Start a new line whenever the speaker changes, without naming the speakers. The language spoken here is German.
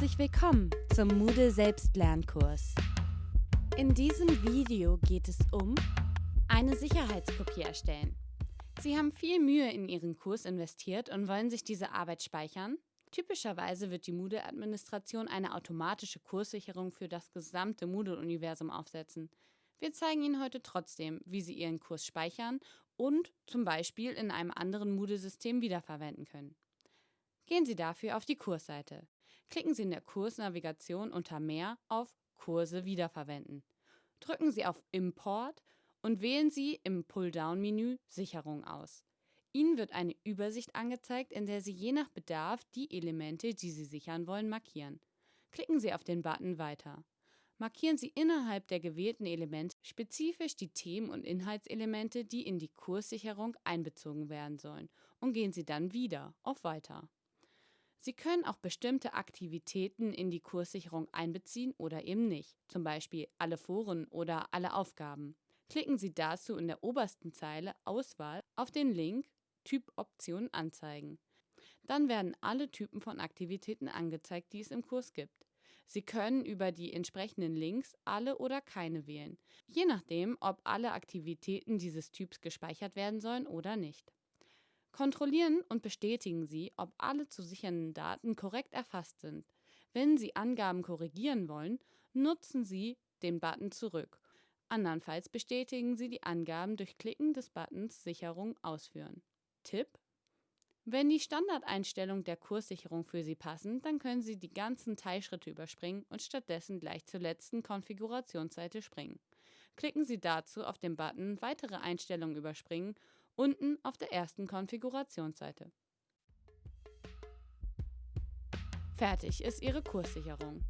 Herzlich willkommen zum Moodle Selbstlernkurs. In diesem Video geht es um eine Sicherheitskopie erstellen. Sie haben viel Mühe in Ihren Kurs investiert und wollen sich diese Arbeit speichern? Typischerweise wird die Moodle-Administration eine automatische Kurssicherung für das gesamte Moodle-Universum aufsetzen. Wir zeigen Ihnen heute trotzdem, wie Sie Ihren Kurs speichern und zum Beispiel in einem anderen Moodle-System wiederverwenden können. Gehen Sie dafür auf die Kursseite. Klicken Sie in der Kursnavigation unter Mehr auf Kurse wiederverwenden. Drücken Sie auf Import und wählen Sie im Pulldown-Menü Sicherung aus. Ihnen wird eine Übersicht angezeigt, in der Sie je nach Bedarf die Elemente, die Sie sichern wollen, markieren. Klicken Sie auf den Button Weiter. Markieren Sie innerhalb der gewählten Elemente spezifisch die Themen- und Inhaltselemente, die in die Kurssicherung einbezogen werden sollen und gehen Sie dann wieder auf Weiter. Sie können auch bestimmte Aktivitäten in die Kurssicherung einbeziehen oder eben nicht, zum Beispiel alle Foren oder alle Aufgaben. Klicken Sie dazu in der obersten Zeile Auswahl auf den Link Typ Optionen anzeigen. Dann werden alle Typen von Aktivitäten angezeigt, die es im Kurs gibt. Sie können über die entsprechenden Links alle oder keine wählen, je nachdem, ob alle Aktivitäten dieses Typs gespeichert werden sollen oder nicht. Kontrollieren und bestätigen Sie, ob alle zu sichernden Daten korrekt erfasst sind. Wenn Sie Angaben korrigieren wollen, nutzen Sie den Button Zurück. Andernfalls bestätigen Sie die Angaben durch Klicken des Buttons Sicherung ausführen. Tipp: Wenn die Standardeinstellungen der Kurssicherung für Sie passen, dann können Sie die ganzen Teilschritte überspringen und stattdessen gleich zur letzten Konfigurationsseite springen. Klicken Sie dazu auf den Button Weitere Einstellungen überspringen unten auf der ersten Konfigurationsseite. Fertig ist Ihre Kurssicherung.